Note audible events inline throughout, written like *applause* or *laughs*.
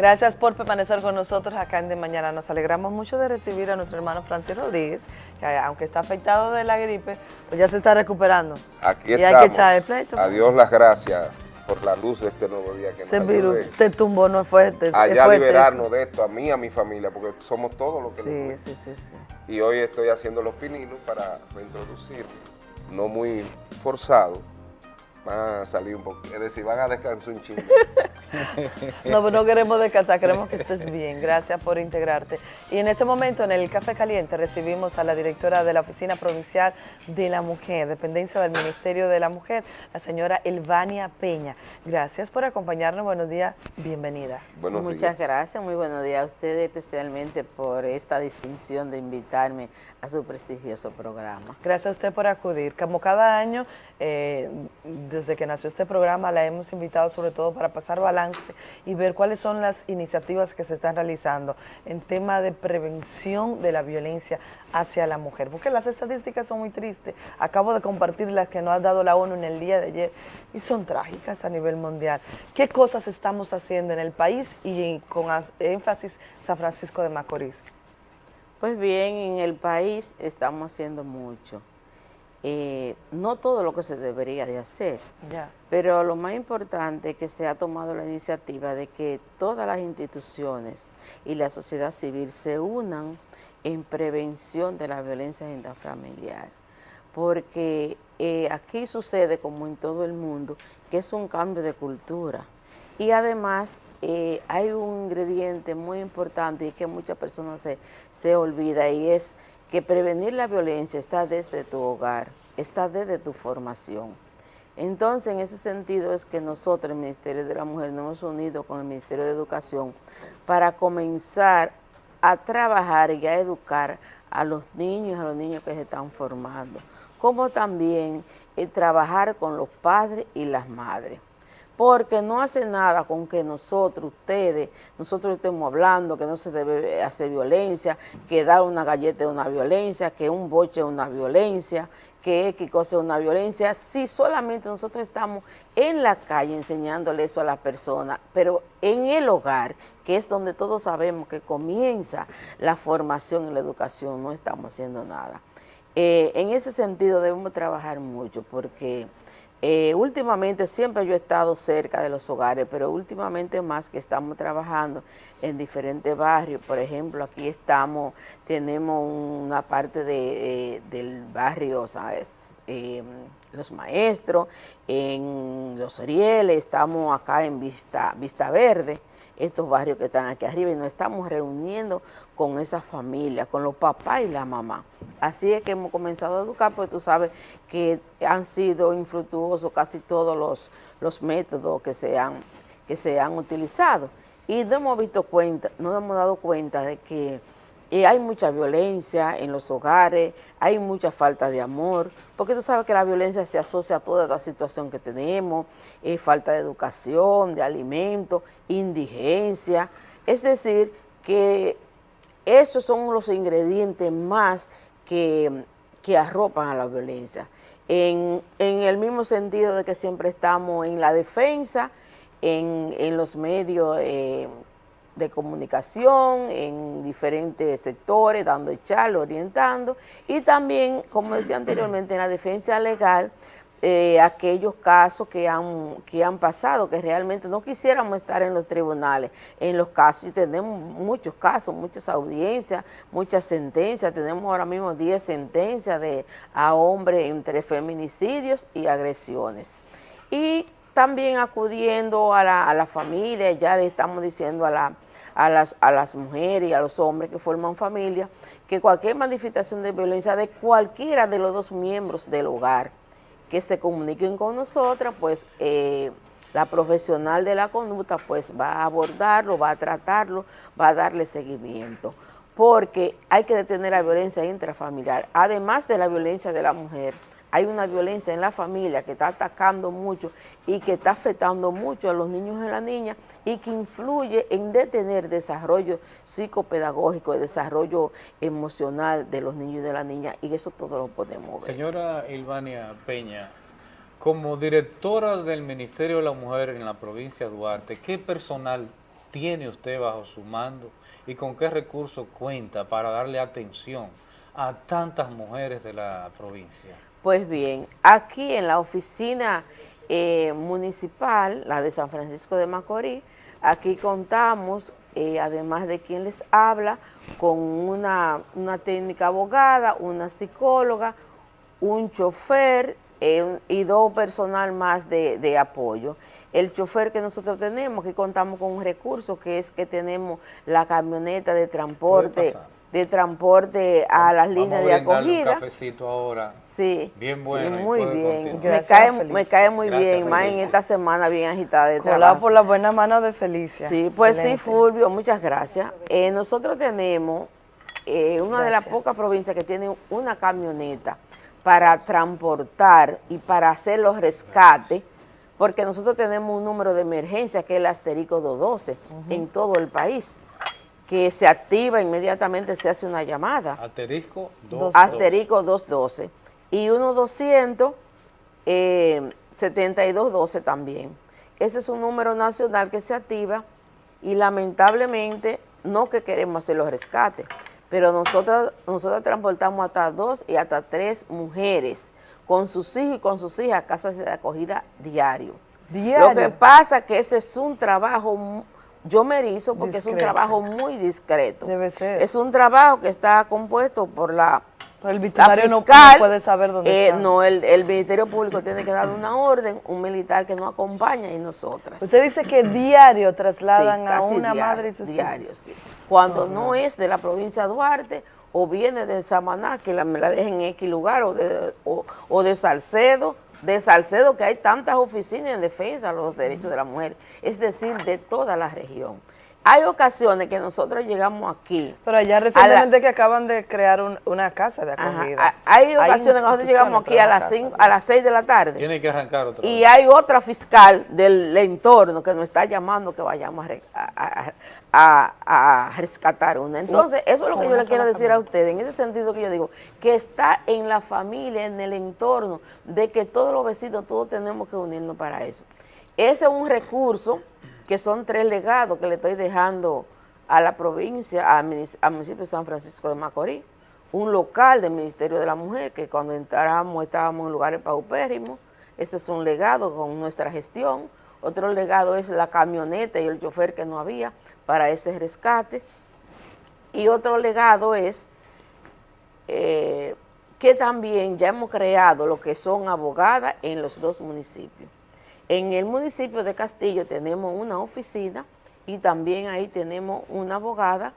Gracias por permanecer con nosotros acá en De Mañana. Nos alegramos mucho de recibir a nuestro hermano Francis Rodríguez, que aunque está afectado de la gripe, pues ya se está recuperando. Aquí y estamos. hay que echar el pleito. A Dios las gracias por la luz de este nuevo día que Ese nos virus ayude te tumbó, no es fuerte. allá fuerte liberarnos eso. de esto, a mí, a mi familia, porque somos todos los que Sí, nos sí, sí, sí. Y hoy estoy haciendo los pininos para reintroducir, no muy forzado, van a salir un poco, es decir, van a descansar un chingo. *laughs* No, pues no queremos descansar, queremos que estés bien. Gracias por integrarte. Y en este momento, en el Café Caliente, recibimos a la directora de la Oficina Provincial de la Mujer, dependencia del Ministerio de la Mujer, la señora Elvania Peña. Gracias por acompañarnos. Buenos días, bienvenida. Buenos Muchas días. gracias, muy buenos días a ustedes especialmente por esta distinción de invitarme a su prestigioso programa. Gracias a usted por acudir. Como cada año, eh, desde que nació este programa, la hemos invitado sobre todo para pasar balance y ver cuáles son las iniciativas que se están realizando en tema de prevención de la violencia hacia la mujer. Porque las estadísticas son muy tristes. Acabo de compartir las que nos ha dado la ONU en el día de ayer y son trágicas a nivel mundial. ¿Qué cosas estamos haciendo en el país y con as- énfasis San Francisco de Macorís? Pues bien, en el país estamos haciendo mucho. Eh, no todo lo que se debería de hacer, pero lo más importante es que se ha tomado la iniciativa de que todas las instituciones y la sociedad civil se unan en prevención de la violencia intrafamiliar, porque eh, aquí sucede, como en todo el mundo, que es un cambio de cultura. Y además eh, hay un ingrediente muy importante y que muchas personas se, se olvida y es que prevenir la violencia está desde tu hogar, está desde tu formación. Entonces, en ese sentido es que nosotros, el Ministerio de la Mujer, nos hemos unido con el Ministerio de Educación para comenzar a trabajar y a educar a los niños a los niños que se están formando, como también eh, trabajar con los padres y las madres porque no hace nada con que nosotros, ustedes, nosotros estemos hablando que no se debe hacer violencia, que dar una galleta es una violencia, que un boche es una violencia, que X cosa es una violencia, si solamente nosotros estamos en la calle enseñándole eso a las personas, pero en el hogar, que es donde todos sabemos que comienza la formación y la educación, no estamos haciendo nada. Eh, en ese sentido debemos trabajar mucho porque eh, últimamente siempre yo he estado cerca de los hogares, pero últimamente más que estamos trabajando en diferentes barrios. Por ejemplo, aquí estamos, tenemos una parte de, eh, del barrio, ¿sabes? Eh, los maestros, en Los Orieles, estamos acá en Vista, Vista Verde, estos barrios que están aquí arriba y nos estamos reuniendo con esas familias, con los papás y la mamá. Así es que hemos comenzado a educar, porque tú sabes que han sido infructuosos casi todos los, los métodos que se, han, que se han utilizado. Y no hemos visto cuenta, no hemos dado cuenta de que eh, hay mucha violencia en los hogares, hay mucha falta de amor, porque tú sabes que la violencia se asocia a toda la situación que tenemos, eh, falta de educación, de alimento, indigencia, es decir, que esos son los ingredientes más que, que arropan a la violencia. En, en, el mismo sentido de que siempre estamos en la defensa, en, en los medios eh, de comunicación, en diferentes sectores, dando charla, orientando, y también, como decía anteriormente, en la defensa legal, eh, aquellos casos que han, que han pasado, que realmente no quisiéramos estar en los tribunales, en los casos, y tenemos muchos casos, muchas audiencias, muchas sentencias, tenemos ahora mismo 10 sentencias de, a hombres entre feminicidios y agresiones. Y también acudiendo a la, a la familia, ya le estamos diciendo a, la, a, las, a las mujeres y a los hombres que forman familia, que cualquier manifestación de violencia de cualquiera de los dos miembros del hogar, que se comuniquen con nosotras, pues eh, la profesional de la conducta pues va a abordarlo, va a tratarlo, va a darle seguimiento, porque hay que detener la violencia intrafamiliar, además de la violencia de la mujer, hay una violencia en la familia que está atacando mucho y que está afectando mucho a los niños y a las niñas y que influye en detener desarrollo psicopedagógico, el desarrollo emocional de los niños y de las niñas y eso todo lo podemos ver. Señora Ilvania Peña, como directora del Ministerio de la Mujer en la provincia de Duarte, ¿qué personal tiene usted bajo su mando y con qué recursos cuenta para darle atención a tantas mujeres de la provincia? Pues bien, aquí en la oficina eh, municipal, la de San Francisco de Macorís, aquí contamos, eh, además de quien les habla, con una, una técnica abogada, una psicóloga, un chofer eh, y dos personal más de, apoyo. El chofer que nosotros tenemos, que contamos con un recurso, que es que tenemos la camioneta de transporte de transporte a las líneas de acogida. un cafecito ahora. Sí, bien bueno. Sí, muy bien. Me cae, me cae, muy bien, más en esta semana bien agitada de trabajo. por la buena mano de Felicia. Sí, pues sí, Fulvio, muchas gracias. Eh, nosotros tenemos eh, una de las pocas provincias que tiene una camioneta para transportar y para hacer los rescates, porque nosotros tenemos un número de emergencia que es el asterisco 212 en todo el país, que se activa inmediatamente, se hace una llamada. Asterisco 212. Asterisco 212. Y 1200 eh, 7212 también. Ese es un número nacional que se activa y lamentablemente no que queremos hacer los rescates, pero nosotros, nosotros transportamos hasta dos y hasta tres mujeres con sus hijos y con sus hijas a casas de acogida diario. ¿Diario? Lo que pasa es que ese es un trabajo, yo me erizo porque es un trabajo muy discreto. Debe ser. Es un trabajo que está compuesto por la el Ministerio no, puede saber dónde eh, No, el, el, Ministerio Público tiene que dar una orden, un militar que nos acompaña y nosotras. Usted dice que diario trasladan a una madre y sus diario, sí. Cuando no es de la provincia de Duarte o viene de Samaná, que la, me la dejen en X lugar, o de, o, de Salcedo, de Salcedo que hay tantas oficinas en defensa de los derechos de la mujer, es decir, de toda la región. Hay ocasiones que nosotros llegamos aquí. Pero allá recientemente que acaban de crear una casa de acogida. hay ocasiones que nosotros llegamos aquí a las, a las 6 de la tarde. Tiene que arrancar otra Y hay otra fiscal del entorno que nos está llamando que vayamos a, rescatar una. Entonces, eso es lo que yo le quiero decir a ustedes. En ese sentido que yo digo, que está en la familia, en el entorno, de que todos los vecinos, todos tenemos que unirnos para eso. Ese es un recurso que son tres legados que le estoy dejando a la provincia, al municipio de San Francisco de Macorís. Un local del Ministerio de la Mujer, que cuando entramos estábamos en lugares paupérrimos. Ese es un legado con nuestra gestión. Otro legado es la camioneta y el chofer que no había para ese rescate. Y otro legado es eh, que también ya hemos creado lo que son abogadas en los dos municipios. En el municipio de Castillo tenemos una oficina y también ahí tenemos una abogada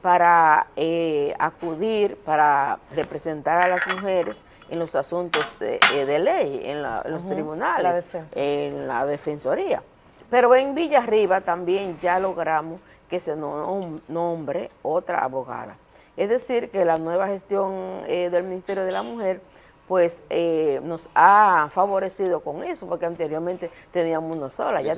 para eh, acudir, para representar a las mujeres en los asuntos de, eh, ley, en, los tribunales, en la defensoría. Pero en Villarriba también ya logramos que se nombre otra abogada. Es decir, que la nueva gestión eh, del Ministerio de la Mujer pues eh, nos ha favorecido con eso, porque anteriormente teníamos una sola, ya,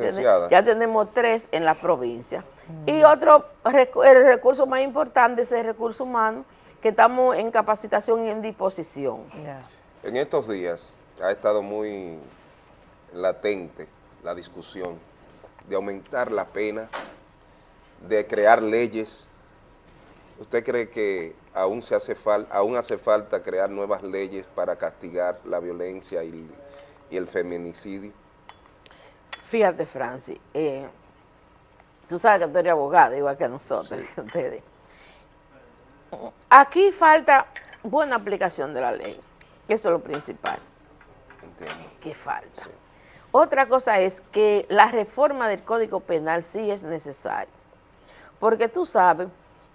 ya, tenemos tres en la provincia. Y otro, el recurso más importante es el recurso humano, que estamos en capacitación y en disposición. En estos días ha estado muy latente la discusión de aumentar la pena, de crear leyes. ¿Usted cree que aún, se hace aún hace falta crear nuevas leyes para castigar la violencia y, el feminicidio? Fíjate, Francis, eh, tú sabes que tú eres abogada, igual que nosotros, ustedes. *laughs* Aquí falta buena aplicación de la ley, eso es lo principal. Entiendo. ¿Qué falta? Otra cosa es que la reforma del Código Penal sí es necesaria, porque tú sabes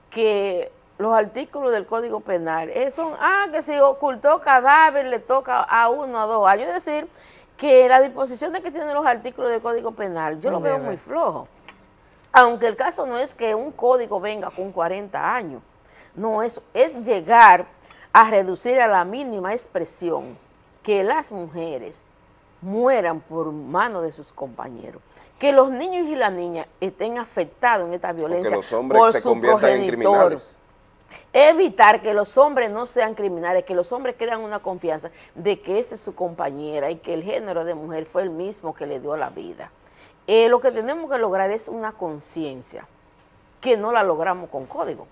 que los artículos del Código Penal eh, son, ah, que si ocultó cadáver le toca a uno a dos años. Es decir, que la disposición de que tienen los artículos del Código Penal, yo lo veo muy flojo. Aunque el caso no es que un código venga con 40 años, no, es, es llegar a reducir a la mínima expresión que las mujeres mueran por mano de sus compañeros. Que los niños y las niñas estén afectados en esta violencia los hombres por se su En criminales evitar que los hombres no sean criminales, que los hombres crean una confianza de que esa es su compañera y que el género de mujer fue el mismo que le dio la vida. eh, lo que tenemos que lograr es una conciencia, que no la logramos con código,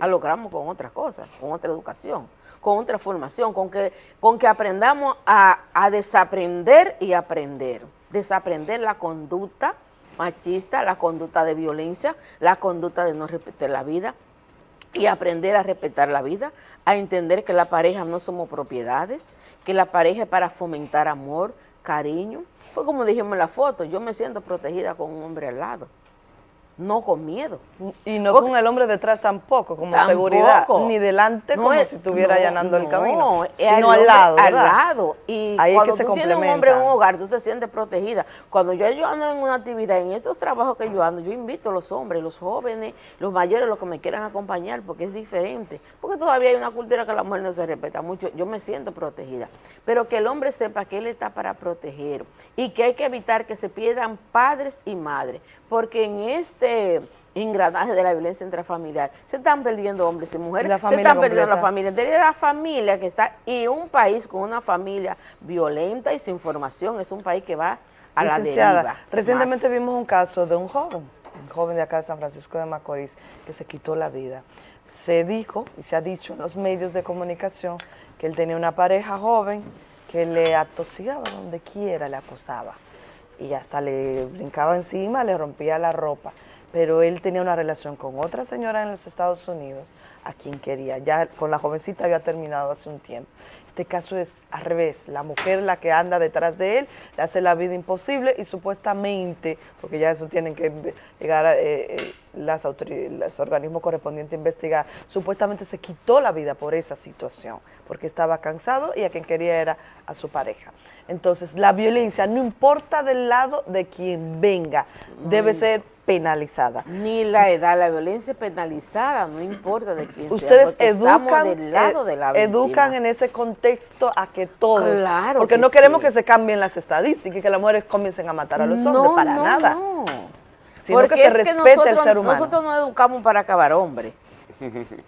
la logramos con otras cosas, con otra educación, con otra formación, con que, con que aprendamos a, a desaprender y aprender, desaprender la conducta machista, la conducta de violencia, la conducta de no respetar la vida, y aprender a respetar la vida, a entender que la pareja no somos propiedades, que la pareja es para fomentar amor, cariño. Fue como dijimos en la foto, yo me siento protegida con un hombre al lado no con miedo. Y no con el hombre detrás tampoco, como seguridad, ni delante como si estuviera allanando el camino, sino al lado, Al lado. Y cuando tú tienes un hombre en un hogar, tú te sientes protegida. Cuando yo, yo ando en una actividad, en estos trabajos que yo ando, yo invito a los hombres, los jóvenes, los mayores, los que me quieran acompañar, porque es diferente. Porque todavía hay una cultura que la mujer no se respeta mucho. Yo me siento protegida. Pero que el hombre sepa que él está para proteger y que hay que evitar que se pierdan padres y madres. Porque en este engranaje de la violencia intrafamiliar. Se están perdiendo hombres y mujeres, se están perdiendo la familia. La familia que está, y un país con una familia violenta y sin formación, es un país que va a la deriva. Recientemente vimos un caso de un joven, un joven de acá de San Francisco de Macorís, que se quitó la vida. Se dijo y se ha dicho en los medios de comunicación que él tenía una pareja joven que le atosigaba donde quiera, le acosaba. Y hasta le brincaba encima, le rompía la ropa pero él tenía una relación con otra señora en los Estados Unidos a quien quería. Ya con la jovencita había terminado hace un tiempo. Este caso es al revés, la mujer la que anda detrás de él, le hace la vida imposible y supuestamente, porque ya eso tienen que llegar eh, eh, las los organismos correspondientes a investigar, supuestamente se quitó la vida por esa situación, porque estaba cansado y a quien quería era a su pareja. Entonces, la violencia, no importa del lado de quien venga, debe ser penalizada. Ni la edad, la violencia penalizada, no importa de quién Ustedes educan, del lado de la educan en ese contexto a que todos, claro porque no queremos que se cambien las estadísticas y que las mujeres comiencen a matar a los hombres, para nada. No. Sino porque que se respete el ser humano. Nosotros no educamos para acabar hombres.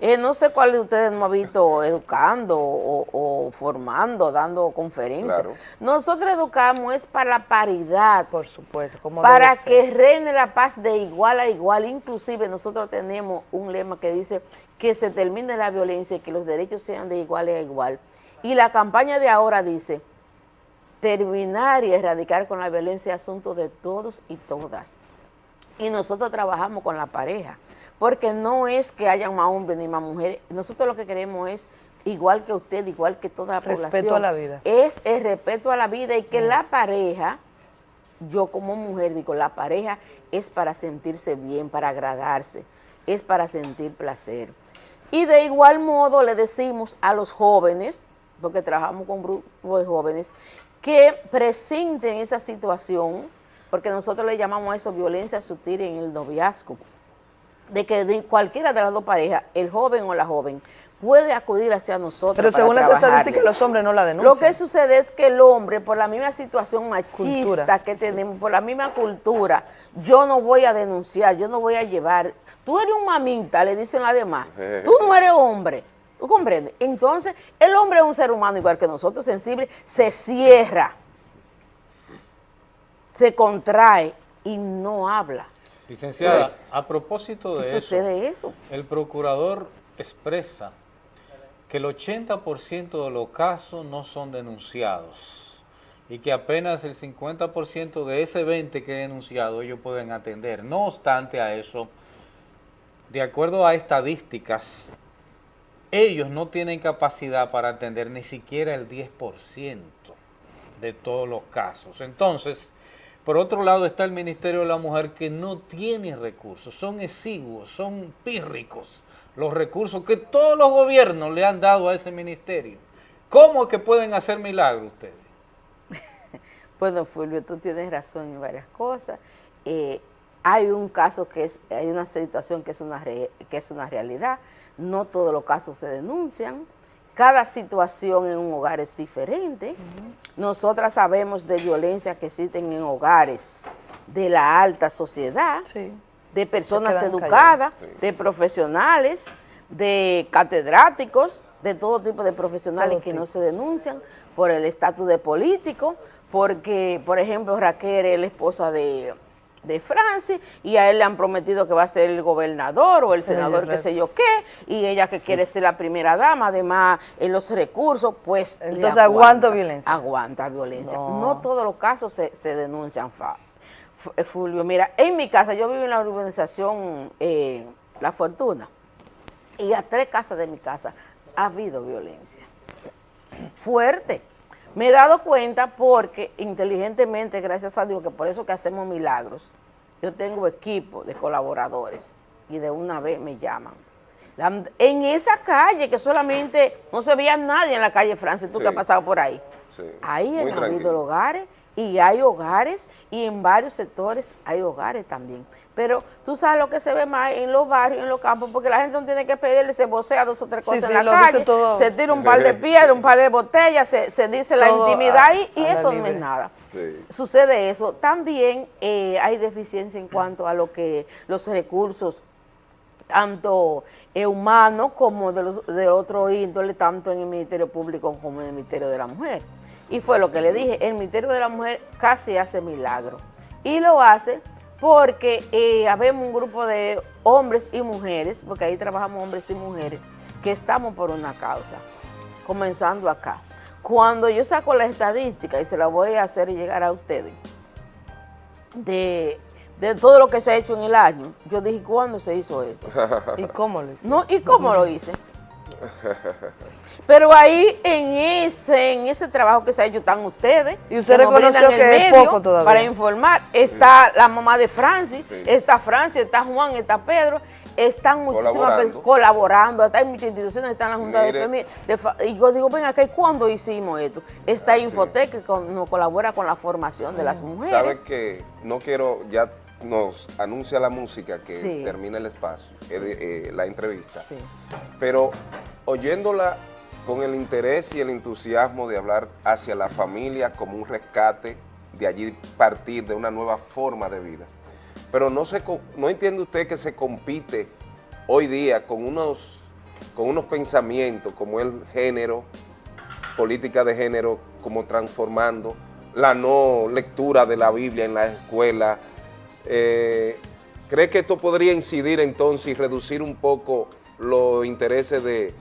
Eh, no sé cuál de ustedes no ha visto educando o, formando, dando conferencias. Nosotros educamos es para la paridad. Por supuesto. Como para que reine la paz de igual a igual. Inclusive nosotros tenemos un lema que dice que se termine la violencia y que los derechos sean de igual a igual. Y la campaña de ahora dice, terminar y erradicar con la violencia es asunto de todos y todas. Y nosotros trabajamos con la pareja porque no es que haya más hombres ni más mujeres, nosotros lo que queremos es, igual que usted, igual que toda la población. Respeto a la vida. Es el respeto a la vida y que la pareja, yo como mujer digo, la pareja es para sentirse bien, para agradarse, es para sentir placer. Y de igual modo le decimos a los jóvenes, porque trabajamos con grupos de jóvenes, que presenten esa situación, porque nosotros le llamamos a eso violencia sutil en el noviazgo, de que de cualquiera de las dos parejas, el joven o la joven, puede acudir hacia nosotros Pero según las estadísticas, los hombres no la denuncian. Lo que sucede es que el hombre, por la misma situación machista que tenemos, por la misma cultura, yo no voy a denunciar, yo no voy a llevar. Tú eres un mamita, le dicen las demás. *laughs* Tú no eres hombre. ¿Tú comprendes? Entonces, el hombre es un ser humano igual que nosotros, sensible, se cierra, se contrae y no habla. Licenciada, a propósito de eso, eso, el procurador expresa que el 80% de los casos no son denunciados y que apenas el 50% de ese 20 que he denunciado ellos pueden atender. No obstante a eso, de acuerdo a estadísticas, ellos no tienen capacidad para atender ni siquiera el 10% de todos los casos. Entonces, por otro lado está el Ministerio de la Mujer que no tiene recursos, son exiguos, son pírricos los recursos que todos los gobiernos le han dado a ese ministerio. ¿Cómo que pueden hacer milagros ustedes? *laughs* bueno, Fulvio, tú tienes razón en varias cosas. Eh, hay un caso que es, hay una situación que es una, que es una realidad, no todos los casos se denuncian, cada situación en un hogar es diferente. Nosotras sabemos de violencia que existen en hogares de la alta sociedad, de personas educadas, de profesionales, de catedráticos, de todo tipo de profesionales Todo que tipo. no se denuncian por el estatus de político, porque, por ejemplo, Raquel es la esposa de, de Francis y a él le han prometido que va a ser el gobernador o el senador, de qué sé yo qué, y ella que quiere ser la primera dama, además en los recursos, pues le Entonces, aguanta violencia. Aguanta violencia. No. No, todos los casos se, se denuncian, eh, Fulvio. Mira, en mi casa, yo vivo en la urbanización eh, La Fortuna, y a tres casas de mi casa ha habido violencia. Fuerte. Me he dado cuenta porque inteligentemente, gracias a Dios, que por eso que hacemos milagros, yo tengo equipo de colaboradores y de una vez me llaman. La- en esa calle que solamente no se veía nadie en la calle Francia, tú Sí. que has pasado por ahí. Sí, Ahí han habido tranquilo. hogares y hay hogares y en varios sectores hay hogares también. Pero tú sabes lo que se ve más en los barrios, en los campos, porque la gente no tiene que pedirle, se vocea dos o tres cosas sí, en la calle, se tira un par de *laughs* piedras, un par de botellas, se, se dice la Todo intimidad a- y, y a la eso no es nada. Sí. Sucede eso. También eh, hay deficiencia en cuanto a lo que los recursos tanto eh, humanos como de, los, de otro índole, tanto en el Ministerio Público como en el Ministerio de la Mujer. Y fue lo que le dije, el Ministerio de la Mujer casi hace milagro. Y lo hace porque eh, habemos un grupo de hombres y mujeres, porque ahí trabajamos hombres y mujeres, que estamos por una causa, comenzando acá. Cuando yo saco la estadística, y se la voy a hacer llegar a ustedes, de, de todo lo que se ha hecho en el año, yo dije, ¿cuándo se hizo esto? *laughs* ¿Y cómo lo hizo? No, ¿y cómo lo hice? Pero ahí en ese, en ese trabajo que se ha hecho están ustedes. Y usted que reconoció el que es medio poco todavía. Para informar. Está la mamá de Francis, Sí. está Francis, está Juan, está Pedro, están muchísimas Colaborando. personas colaborando, hasta hay muchas instituciones, está en la Junta de. Familia. de y yo digo, ven acá, ¿y cuándo hicimos esto? Está Ah, sí. Infotec que con- nos colabora con la formación de las mujeres. Sabes que no quiero, ya nos anuncia la música que Sí. termina el espacio, eh, eh, la entrevista, Sí. pero oyéndola con el interés y el entusiasmo de hablar hacia la familia como un rescate, de allí partir de una nueva forma de vida. Pero no, se, no entiende usted que se compite hoy día con unos, con unos pensamientos como el género, política de género, como transformando, la no lectura de la Biblia en la escuela. Eh, ¿Cree que esto podría incidir entonces y reducir un poco los intereses de,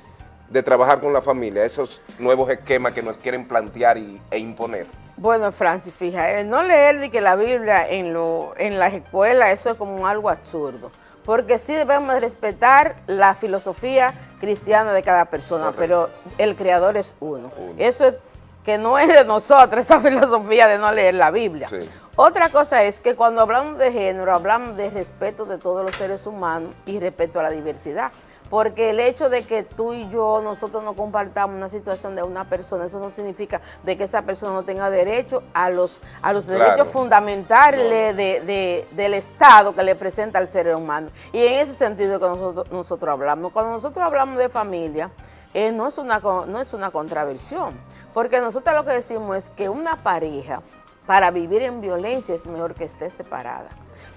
de trabajar con la familia, esos nuevos esquemas que nos quieren plantear y- e imponer? Bueno, Francis, fija, el no leer de que la Biblia en, lo, en las escuelas, eso es como algo absurdo. Porque sí debemos de respetar la filosofía cristiana de cada persona, Correcto. pero el creador es uno. Uno. Eso es que no es de nosotros, *laughs* esa filosofía de no leer la Biblia. Sí. Otra cosa es que cuando hablamos de género, hablamos de respeto de todos los seres humanos y respeto a la diversidad. Porque el hecho de que tú y yo, nosotros no compartamos una situación de una persona, eso no significa de que esa persona no tenga derecho a los, a los Claro. derechos fundamentales de- de- del Estado que le presenta al ser humano. Y en ese sentido que nosotros, nosotros hablamos. Cuando nosotros hablamos de familia, eh, no, es una, no es una contraversión, porque nosotros lo que decimos es que una pareja para vivir en violencia es mejor que esté separada.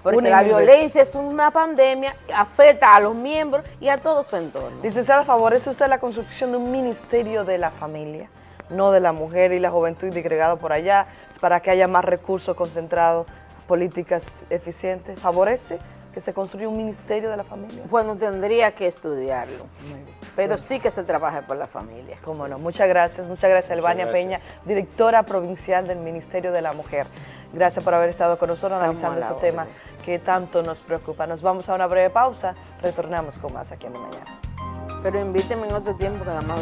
Porque Una la violencia es una pandemia, afecta a los miembros y a todo su entorno. Licenciada, ¿favorece usted la construcción de un ministerio de la familia, no de la mujer y la juventud digregado por allá, para que haya más recursos concentrados, políticas eficientes? ¿Favorece que se construya un ministerio de la familia? Bueno, tendría que estudiarlo, pero sí que se trabaje por la familia. Cómo no. Muchas gracias, muchas gracias, Elvania. Peña, directora provincial del Ministerio de la Mujer. Gracias por haber estado con nosotros Estamos analizando la este tema que tanto nos preocupa. Nos vamos a una breve pausa, retornamos con más aquí en De Mañana. Pero invíteme en otro tiempo que además